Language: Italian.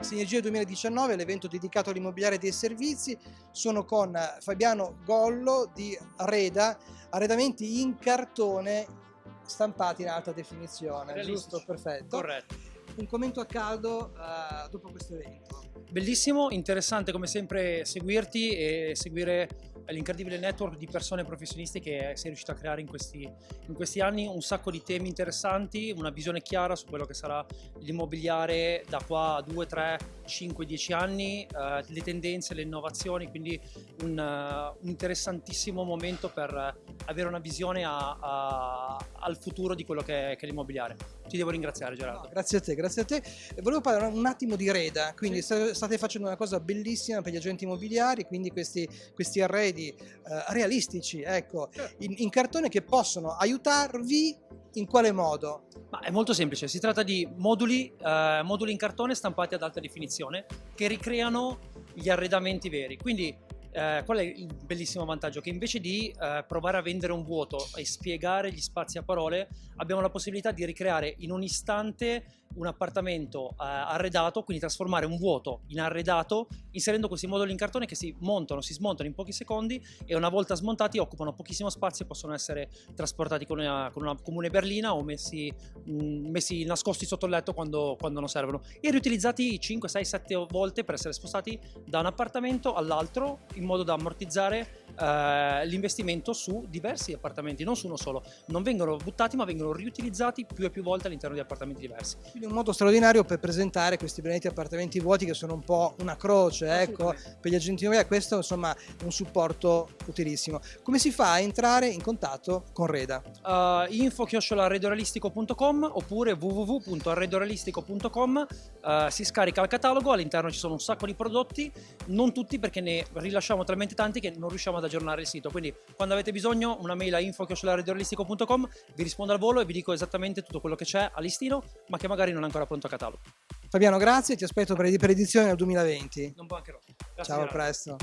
Sinergia 2019, l'evento dedicato all'immobiliare dei servizi. Sono con Fabiano Gollo di Reda, arredamenti in cartone stampati in alta definizione, giusto? Perfetto. Corretto. Un commento a caldo uh, dopo questo evento. Bellissimo, interessante come sempre seguirti e seguire l'incredibile network di persone professionisti che sei riuscito a creare in questi, in questi anni, un sacco di temi interessanti, una visione chiara su quello che sarà l'immobiliare da qua a 2, 3, 5, 10 anni, eh, le tendenze, le innovazioni, quindi un, uh, un interessantissimo momento per avere una visione a, a, al futuro di quello che è, è l'immobiliare. Ti devo ringraziare Gerardo. No, grazie a te, grazie a te. Volevo parlare un attimo di Reda, quindi sì. state facendo una cosa bellissima per gli agenti immobiliari, quindi questi, questi arredi eh, realistici, ecco, certo. in, in cartone che possono aiutarvi in quale modo? Ma è molto semplice, si tratta di moduli, eh, moduli in cartone stampati ad alta definizione che ricreano gli arredamenti veri. Quindi eh, qual è il bellissimo vantaggio? Che invece di eh, provare a vendere un vuoto e spiegare gli spazi a parole, abbiamo la possibilità di ricreare in un istante un appartamento eh, arredato, quindi trasformare un vuoto in arredato, inserendo questi moduli in cartone che si montano, si smontano in pochi secondi e una volta smontati occupano pochissimo spazio e possono essere trasportati con una, con una comune berlina o messi, mh, mm, messi, nascosti sotto il letto quando, quando non servono e riutilizzati 5, 6, 7 volte per essere spostati da un appartamento all'altro in modo da ammortizzare eh, l'investimento su diversi appartamenti, non su uno solo. Non vengono buttati ma vengono riutilizzati più e più volte all'interno di appartamenti diversi. Quindi un modo straordinario per presentare questi benedetti appartamenti vuoti che sono un po' una croce ecco, per gli agenti immobiliari, questo insomma è un supporto utilissimo. Come si fa a entrare in contatto con Reda? Uh, info arredorealistico.com oppure www.arredorealistico.com uh, si scarica il catalogo, all'interno ci sono un sacco di prodotti, non tutti perché ne rilasciamo talmente tanti che non riusciamo ad aggiornare il sito. Quindi quando avete bisogno una mail a info.realistico.com vi rispondo al volo e vi dico esattamente tutto quello che c'è a listino, ma che magari non è ancora pronto a catalogo. Fabiano, grazie, ti aspetto per, edizione nel 2020. Non mancherò. Grazie Ciao, a presto.